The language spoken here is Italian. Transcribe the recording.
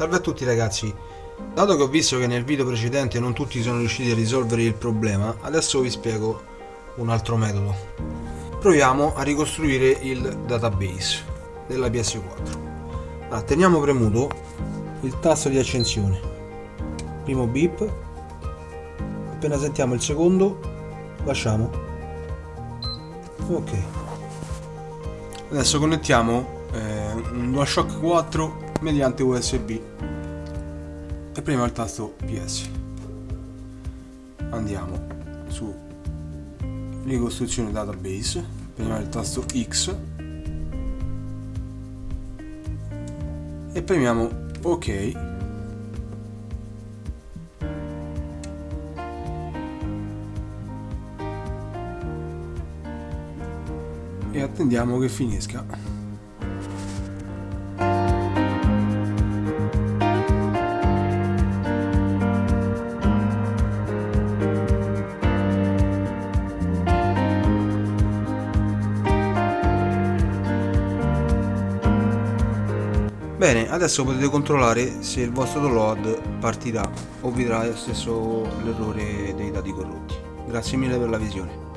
Salve a tutti ragazzi, dato che ho visto che nel video precedente non tutti sono riusciti a risolvere il problema, adesso vi spiego un altro metodo. Proviamo a ricostruire il database della PS4. Allora, teniamo premuto il tasto di accensione, primo beep, appena sentiamo il secondo lasciamo. Ok. Adesso connettiamo eh, un DualShock 4 mediante USB e prima il tasto PS andiamo su ricostruzione database. Prima il tasto X. E premiamo ok. E attendiamo che finisca Bene, adesso potete controllare se il vostro download partirà o vi darà stesso l'errore dei dati corrotti. Grazie mille per la visione.